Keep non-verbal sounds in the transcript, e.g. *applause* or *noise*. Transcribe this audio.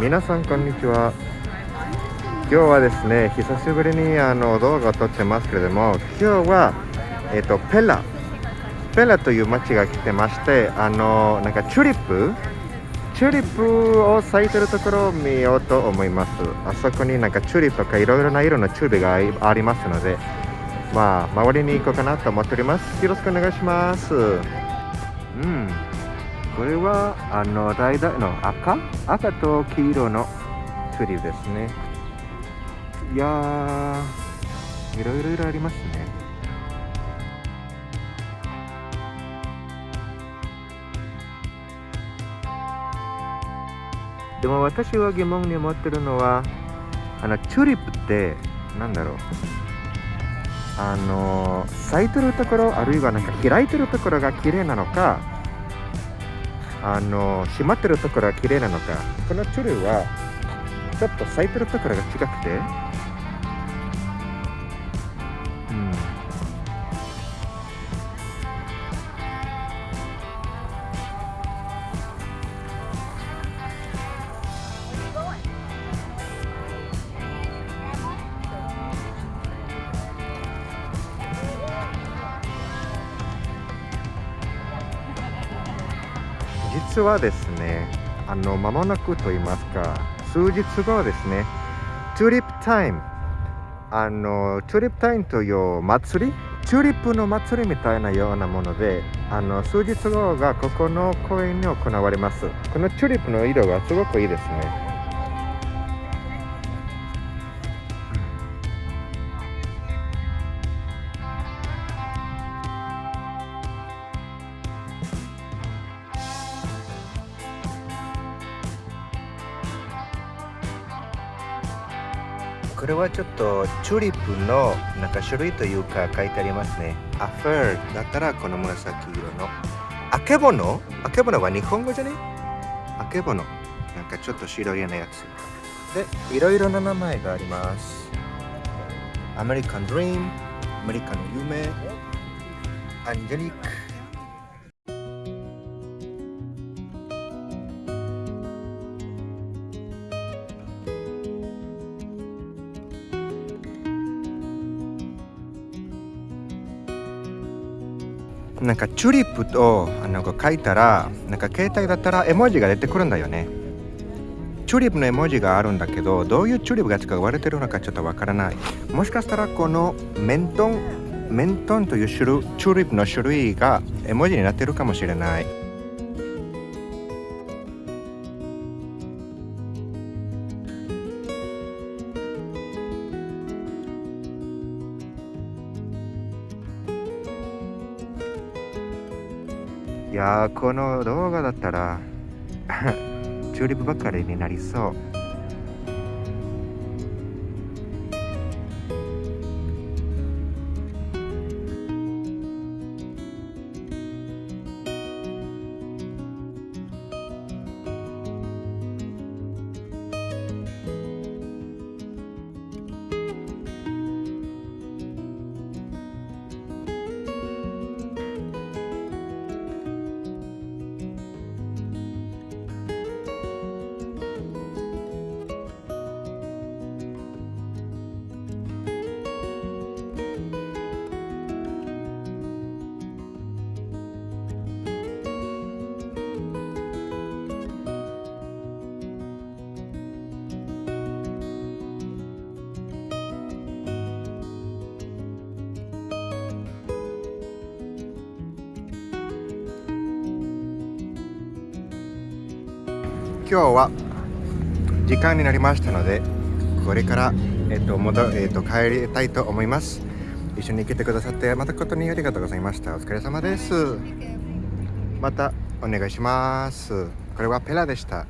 皆さんこんにちは。今日はですね久しぶりにあの動画を撮ってますけれども今日はえっ、とペラペラという街が来てましてあのなんかチューリップ？チューリップを咲いてるところを見ようと思います。あそこになんかチューリップとかいろいろな色のチューリップがありますのでまあ周りに行こうかなと思っております。よろしくお願いします。うん。これはあの橙の赤？赤と黄色のチューリですね。いやーいろいろいろありますね。でも私は疑問に思ってるのはあのチューリップってなんだろう。あの咲いてるところあるいはなんか開いてるところが綺麗なのかあの閉まってるところは綺麗なのか。このチュルはちょっと咲いてるところが近くて。実はですねあの間もなくと言いますか数日後ですねチューリップタイムあのチューリップタイムという祭りチューリップの祭りみたいなようなものであの数日後がここの公園に行われます。このチューリップの色がすごくいいですね。これはちょっとチューリップのなんか種類というか書いてありますね。アフェーだったらこの紫色の。あけぼの？あけぼのは日本語じゃね？あけぼの。なんかちょっと白いなやつ。で、いろいろな名前があります。アメリカンドリーム、アメリカの夢、アンジェリック。なんかチューリップとあの書いたらなんか携帯だったら絵文字が出てくるんだよね。チューリップの絵文字があるんだけどどういうチューリップが使われてるのかちょっとわからない。もしかしたらこのメントンメントンという種類チューリップの種類が絵文字になってるかもしれない。いやーこの動画だったら *laughs* チューリップばっかりになりそう。今日は時間になりましたのでこれから、えっと戻えっと帰りたいと思います。一緒に来てくださってまたことにありがとうございました。お疲れ様です。またお願いします。これはペラでした。